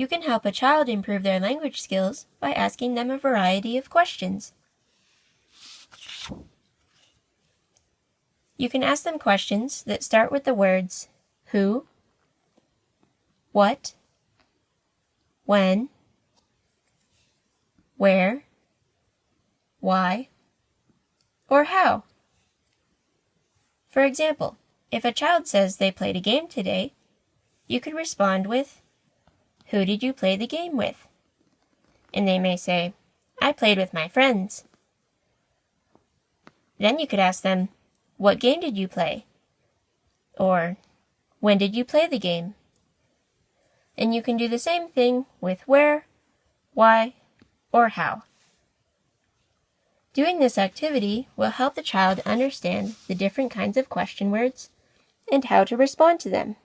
You can help a child improve their language skills by asking them a variety of questions. You can ask them questions that start with the words who, what, when, where, why, or how. For example, if a child says they played a game today, you could respond with, Who did you play the game with? And they may say, I played with my friends. Then you could ask them, What game did you play? Or, When did you play the game? And you can do the same thing with where, why, or how. Doing this activity will help the child understand the different kinds of question words and how to respond to them.